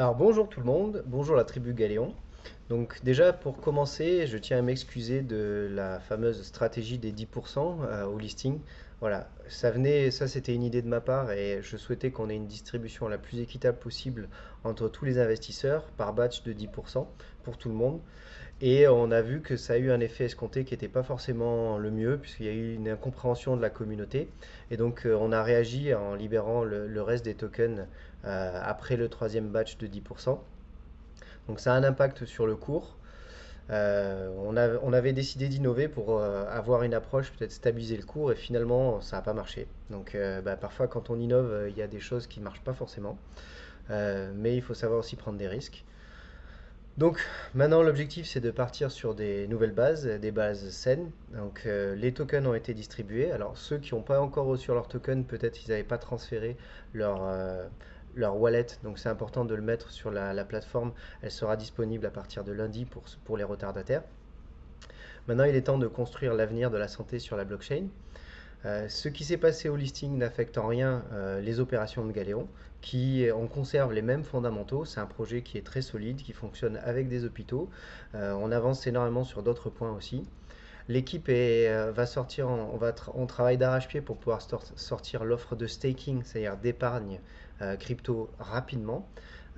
Alors bonjour tout le monde, bonjour la tribu Galéon. Donc déjà pour commencer, je tiens à m'excuser de la fameuse stratégie des 10% euh, au listing. Voilà, ça venait, ça c'était une idée de ma part et je souhaitais qu'on ait une distribution la plus équitable possible entre tous les investisseurs par batch de 10% pour tout le monde. Et on a vu que ça a eu un effet escompté qui n'était pas forcément le mieux, puisqu'il y a eu une incompréhension de la communauté. Et donc euh, on a réagi en libérant le, reste des tokens euh, après le troisième batch de 10%. Donc ça a un impact sur le cours. Euh, on, avait décidé d'innover pour avoir une approche peut-être stabiliser le cours et finalement ça n'a pas marché. Donc bah, parfois quand on innove, il y a des choses qui ne marchent pas forcément. mais il faut savoir aussi prendre des risques. Donc maintenant l'objectif c'est de partir sur des nouvelles bases, des bases saines. Donc euh, les tokens ont été distribués. Alors ceux qui n'ont pas encore reçu leur token, peut-être ils n'avaient pas transféré leur, euh, leur wallet. Donc c'est important de le mettre sur la, plateforme. Elle sera disponible à partir de lundi pour, pour les retardataires. Maintenant il est temps de construire l'avenir de la santé sur la blockchain. Euh, ce qui s'est passé au listing n'affecte en rien euh, les opérations de Galéon, qui on conserve les mêmes fondamentaux. C'est un projet qui est très solide, qui fonctionne avec des hôpitaux. Euh, on avance énormément sur d'autres points aussi. L'équipe va sortir, on, va on travaille d'arrache-pied pour pouvoir sortir l'offre de staking, c'est-à-dire d'épargne crypto rapidement.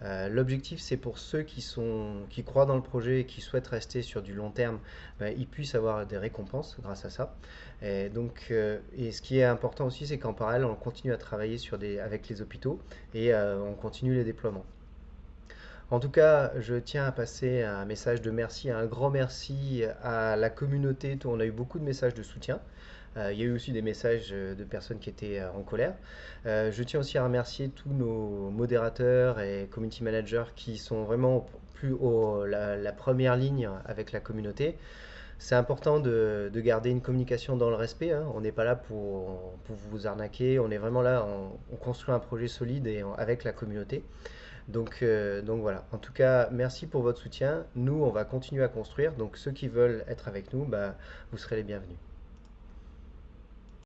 Euh, l'objectif, c'est pour ceux qui, sont, qui croient dans le projet et qui souhaitent rester sur du long terme, ben, ils puissent avoir des récompenses grâce à ça. Et, donc, euh, et ce qui est important aussi, c'est qu'en parallèle, on continue à travailler avec les hôpitaux et euh, on continue les déploiements. En tout cas, je tiens à passer un message de merci, un grand merci à la communauté. On a eu beaucoup de messages de soutien. Euh, il y a eu aussi des messages euh, de personnes qui étaient euh, en colère. je tiens aussi à remercier tous nos modérateurs et community managers qui sont vraiment plus haut la, première ligne avec la communauté. C'est important de, garder une communication dans le respect. Hein. On n'est pas là pour, vous arnaquer. On est vraiment là, on, construit un projet solide et avec la communauté. Donc, donc voilà. En tout cas, merci pour votre soutien. Nous, on va continuer à construire. Donc ceux qui veulent être avec nous, bah, vous serez les bienvenus.